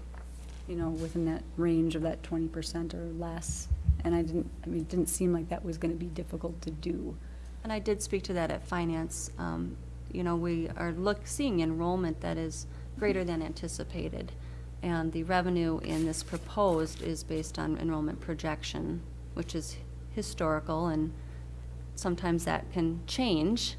you know, within that range of that twenty percent or less. And I didn't, I mean, it didn't seem like that was gonna be difficult to do. And I did speak to that at finance. Um, You know, we are look, seeing enrollment that is greater than anticipated. And the revenue in this proposed is based on enrollment projection, which is historical, and sometimes that can change.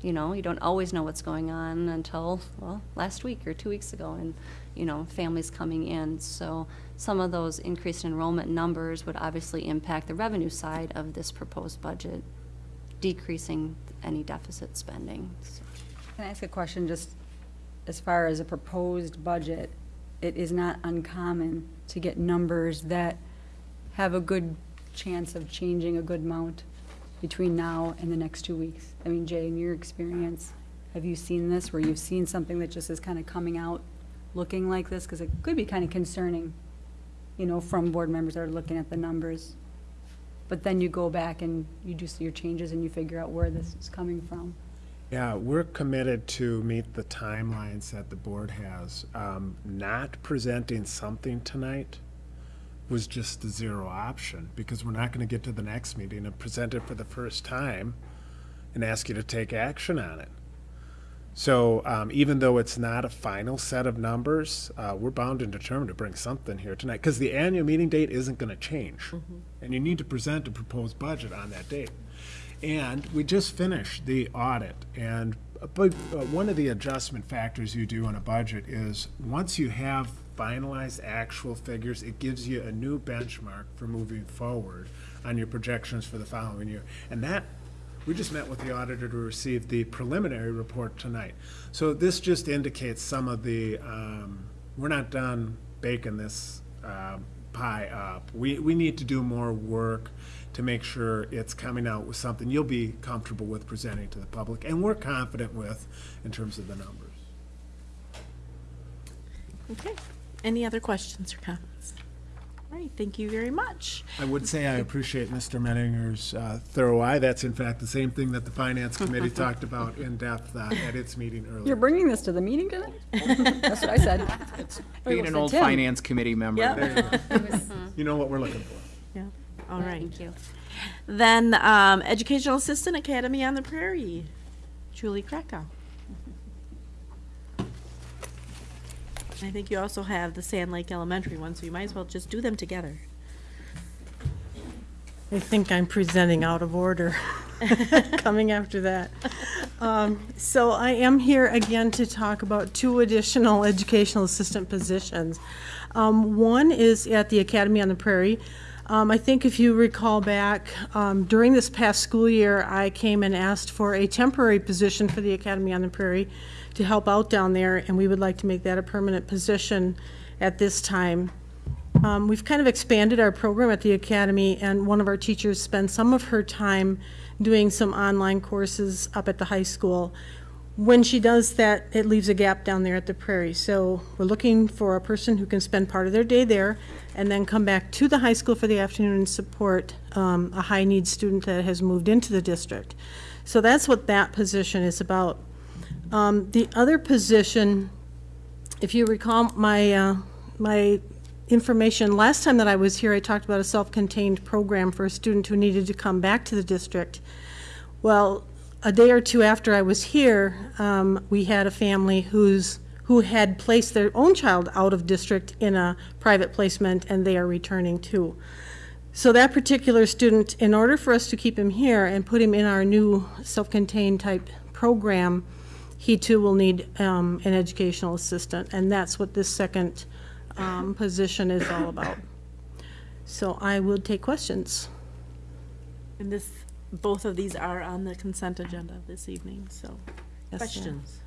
You know, you don't always know what's going on until, well, last week or two weeks ago, and, you know, families coming in. So some of those increased enrollment numbers would obviously impact the revenue side of this proposed budget decreasing any deficit spending. So- Can I ask a question, just as far as a proposed budget? It is not uncommon to get numbers that have a good chance of changing a good amount between now and the next two weeks. I mean, Jay, in your experience, have you seen this, where you've seen something that just is kind of coming out looking like this? Because it could be kind of concerning, you know, from board members that are looking at the numbers. But then you go back and you do your changes and you figure out where this is coming from. Yeah, we're committed to meet the timelines that the board has. Um, Not presenting something tonight was just the zero option, because we're not gonna get to the next meeting and present it for the first time and ask you to take action on it. So um, even though it's not a final set of numbers, uh, we're bound and determined to bring something here tonight, because the annual meeting date isn't gonna change. And you need to present a proposed budget on that date. And we just finished the audit, and a big, uh, one of the adjustment factors you do on a budget is, once you have finalized actual figures, it gives you a new benchmark for moving forward on your projections for the following year. And that, we just met with the auditor to receive the preliminary report tonight. So this just indicates some of the, um, we're not done baking this um, pie up. We, we need to do more work to make sure it's coming out with something you'll be comfortable with presenting to the public, and we're confident with in terms of the numbers. Okay. Any other questions or comments? All right, thank you very much. I would say I appreciate Mr. Menninger's uh, thorough eye. That's in fact the same thing that the Finance Committee talked about in depth uh, at its meeting earlier. You're bringing this to the meeting tonight? That's what I said. Being an old Tim. finance committee member. Yep. There you go. You know what we're looking for. Yeah, all right. Thank you. Then, um, Educational Assistant Academy on the Prairie, Julie Krakow. I think you also have the Sand Lake Elementary one, so you might as well just do them together. I think I'm presenting out of order, coming after that. Um, So I am here again to talk about two additional educational assistant positions. Um, One is at the Academy on the Prairie. Um, I think if you recall back, um, during this past school year, I came and asked for a temporary position for the Academy on the Prairie to help out down there, and we would like to make that a permanent position at this time. Um, we've kind of expanded our program at the academy, and one of our teachers spends some of her time doing some online courses up at the high school. When she does that, it leaves a gap down there at the prairie. So we're looking for a person who can spend part of their day there and then come back to the high school for the afternoon and support um, a high-need student that has moved into the district. So that's what that position is about. Um, the other position, if you recall my, uh, my information, last time that I was here, I talked about a self-contained program for a student who needed to come back to the district. Well, a day or two after I was here, um, we had a family who's, who had placed their own child out of district in a private placement, and they are returning too. So that particular student, in order for us to keep him here and put him in our new self-contained type program, he too will need um, an educational assistant, and that's what this second um, position is all about. So I will take questions. And this, both of these are on the consent agenda this evening, so. Yes, ma'am. Questions?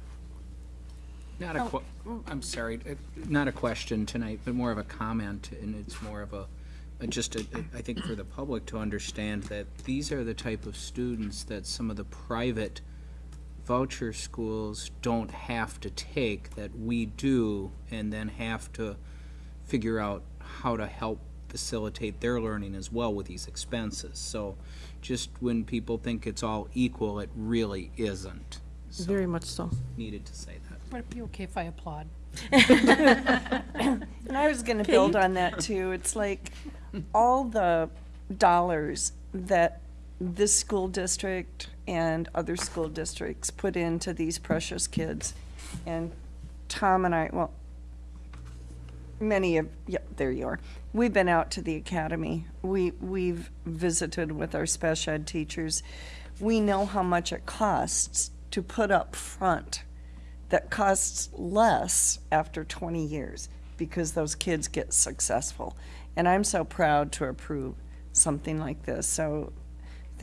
Not a que, I'm sorry, uh, not a question tonight, but more of a comment, and it's more of a, uh, just a, I think for the public to understand that these are the type of students that some of the private voucher schools don't have to take, that we do, and then have to figure out how to help facilitate their learning as well with these expenses. So just when people think it's all equal, it really isn't. So Very much so. needed to say that. Would it be okay if I applaud? And I was gonna build on that too. It's like all the dollars that this school district and other school districts put into these precious kids. And Tom and I, well, many of, yep, there you are. We've been out to the academy. We, we've visited with our special ed teachers. We know how much it costs to put up front that costs less after 20 years because those kids get successful. And I'm so proud to approve something like this. So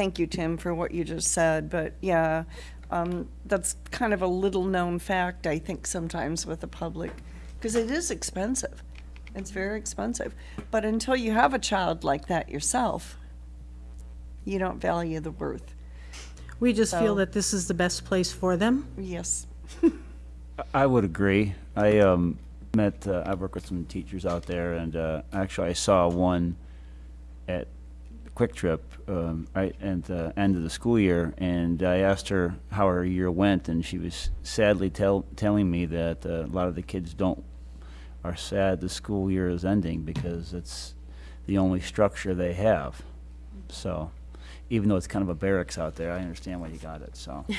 thank you, Tim, for what you just said. But yeah, um, that's kind of a little known fact, I think, sometimes with the public because it is expensive. It's very expensive. But until you have a child like that yourself, you don't value the worth. We just So- feel that this is the best place for them. Yes. I would agree. I um, met, uh, I work with some teachers out there, and uh, actually I saw one at Kwik Trip, um, right at the end of the school year, and I asked her how her year went, and she was sadly tell, telling me that uh, a lot of the kids don't are sad the school year is ending because it's the only structure they have. So, even though it's kind of a barracks out there, I understand why you got it. So,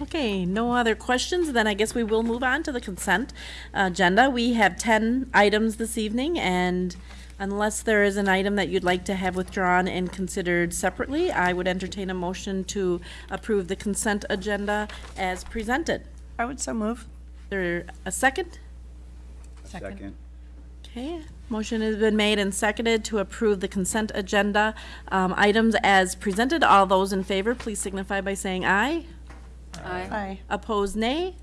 Okay, no other questions, then I guess we will move on to the consent agenda. We have ten items this evening, and unless there is an item that you'd like to have withdrawn and considered separately, I would entertain a motion to approve the consent agenda as presented. I would so move. There a second? second. Okay, motion has been made and seconded to approve the consent agenda um, items as presented. All those in favor, please signify by saying aye. Aye. Opposed, nay.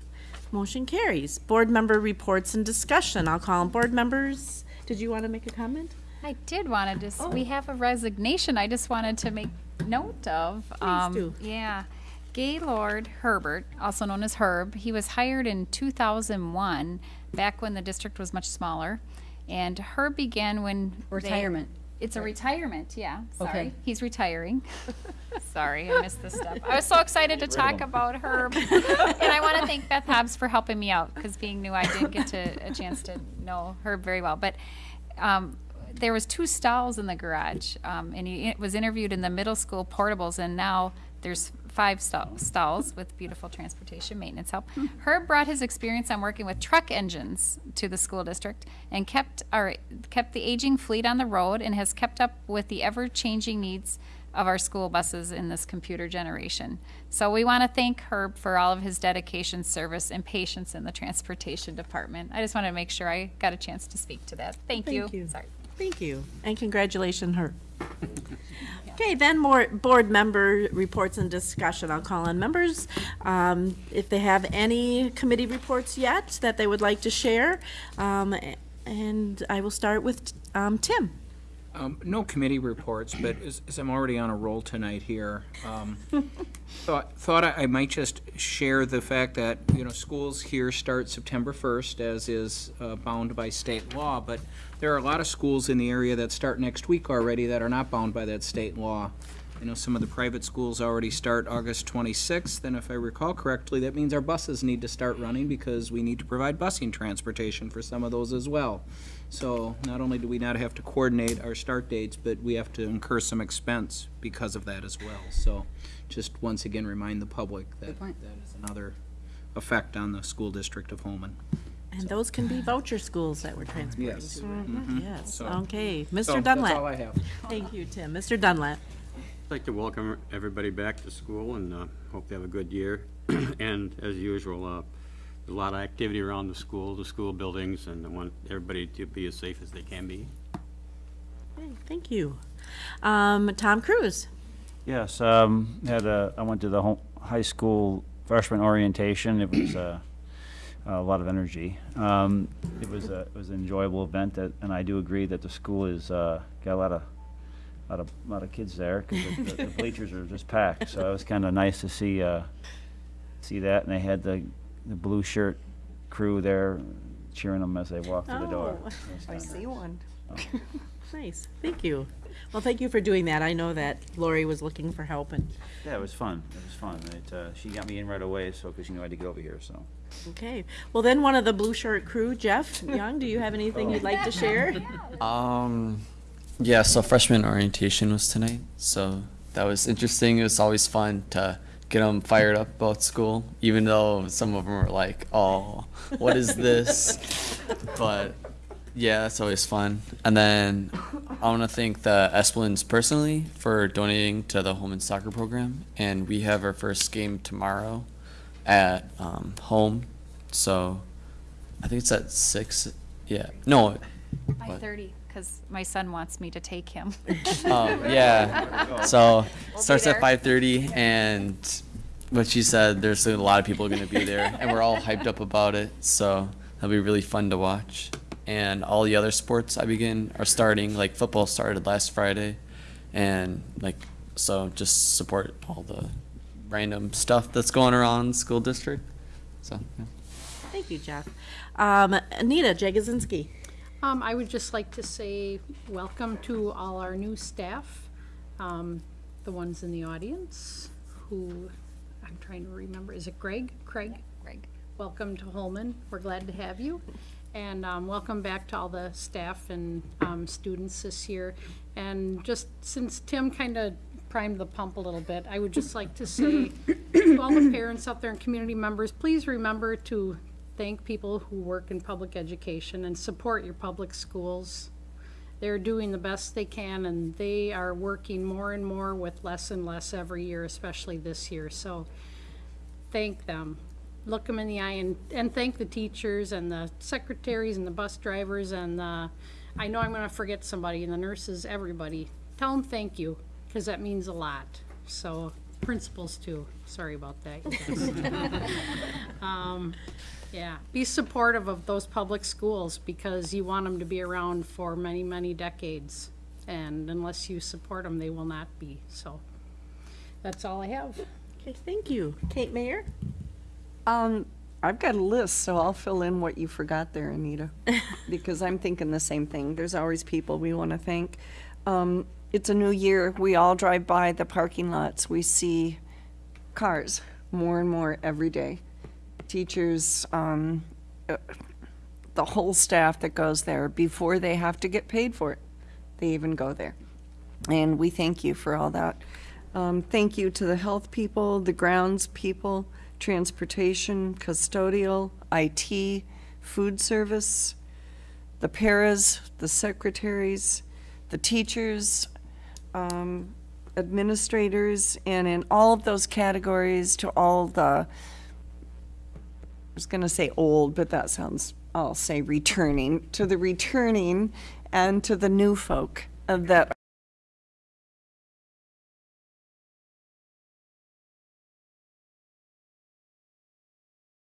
Motion carries. Board member reports and discussion. I'll call on board members. Did you want to make a comment? I did want to just, Oh. we have a resignation I just wanted to make note of. Um, do. Yeah. Gaylord Herbert, also known as Herb, he was hired in 2001, back when the district was much smaller. And Herb began when. they- Retirement. It's a retirement, yeah, sorry. Okay. He's retiring. Sorry, I missed this step. I was so excited to talk about Herb. And I want to thank Beth Hobbs for helping me out, because being new, I didn't get to, a chance to know Herb very well. But um, there was two stalls in the garage, um, and he was interviewed in the middle school portables, and now there's five stall, stalls with beautiful transportation maintenance help. Hmm. Herb brought his experience on working with truck engines to the school district and kept our kept the aging fleet on the road and has kept up with the ever-changing needs of our school buses in this computer generation. So we want to thank Herb for all of his dedication, service, and patience in the transportation department. I just wanted to make sure I got a chance to speak to that. Thank, Thank you. Sorry. Thank you, and congratulations, her. Okay, then more board member reports and discussion. I'll call on members. Um, if they have any committee reports yet that they would like to share. Um, and I will start with, um, Tim. Um, no committee reports, but as, as I'm already on a roll tonight here, um, thought, thought I I might just share the fact that, you know, schools here start September first, as is, uh, bound by state law, but there are a lot of schools in the area that start next week already that are not bound by that state law. I know some of the private schools already start August twenty-sixth, and if I recall correctly, that means our buses need to start running because we need to provide busing transportation for some of those as well. So not only do we not have to coordinate our start dates, but we have to incur some expense because of that as well. So just once again, remind the public that that is another effect on the school district of Holmen. And those can be voucher schools that we're transporting Yes. to. right? Yes, So- okay. So, Mr. That's Dunlap. all I have. Thank you, Tim. Mr. Dunlap. I'd like to welcome everybody back to school and uh, hope they have a good year. And as usual, uh, there's a lot of activity around the school, the school buildings, and I want everybody to be as safe as they can be. Okay, Thank you. Um, Tom Cruise. Yes, um, had a, I went to the ho- high school freshman orientation. It was, uh, a lot of energy. Um, it was a, it was an enjoyable event that, and I do agree that the school is, uh, got a lot of, lot of, lot of kids there, cause the- the the bleachers are just packed, so it was kinda nice to see, uh, see that, and they had the, the blue shirt crew there cheering them as they walked through the door. Oh. I see one. Nice, thank you. Well, thank you for doing that. I know that Lori was looking for help and, Yeah, it was fun. It was fun. It, uh, she got me in right away, so, because she knew I had to get over here, so. okay. Well, then one of the blue shirt crew, Jeff Young, do you have anything you'd like to share? Um, yeah, so freshman orientation was tonight, so that was interesting. It was always fun to get them fired up about school, even though some of them were like, "Oh, what is this?" but yeah, that's always fun. And then I want to thank the Esplins personally for donating to the Holmen soccer program, and we have our first game tomorrow at um, home, so I think it's at six. Yeah, no. Five what? thirty, because my son wants me to take him. Um, yeah. So We'll starts at there. five thirty, and what she said, there's a lot of people going to be there, and we're all hyped up about it. So that'll be really fun to watch. And all the other sports I begin are starting. Like football started last Friday, and like so just support all the random stuff that's going around the school district. So yeah. Thank you, Jeff. Um, Anita Jagozinski. Um, I would just like to say welcome to all our new staff, um, the ones in the audience who, I'm trying to remember, is it Greg? Craig? Greg. Welcome to Holmen. We're glad to have you. And um, welcome back to all the staff and um, students this year. And just since Tim kind of primed the pump a little bit, I would just like to say to all the parents out there and community members, please remember to thank people who work in public education and support your public schools. They're doing the best they can, and they are working more and more with less and less every year, especially this year. So thank them. Look them in the eye and, and thank the teachers and the secretaries and the bus drivers and the, I know I'm gonna forget somebody, and the nurses, everybody. Tell them thank you, because that means a lot. So principals too. Sorry about that. you guys. Um, yeah, be supportive of those public schools because you want them to be around for many, many decades. And unless you support them, they will not be. So that's all I have. Okay, thank you. Kate Mayer? Um, I've got a list, so I'll fill in what you forgot there, Anita, because I'm thinking the same thing. There's always people we want to thank. Um, it's a new year. We all drive by the parking lots. We see cars more and more every day. Teachers, um, uh, the whole staff that goes there before they have to get paid for it. They even go there. And we thank you for all that. Um, thank you to the health people, the grounds people, transportation, custodial, IT, food service, the paras, the secretaries, the teachers, um, administrators, and in all of those categories to all the, was going to say old, but that sounds, I'll say returning, to the returning and to the new folk uh, that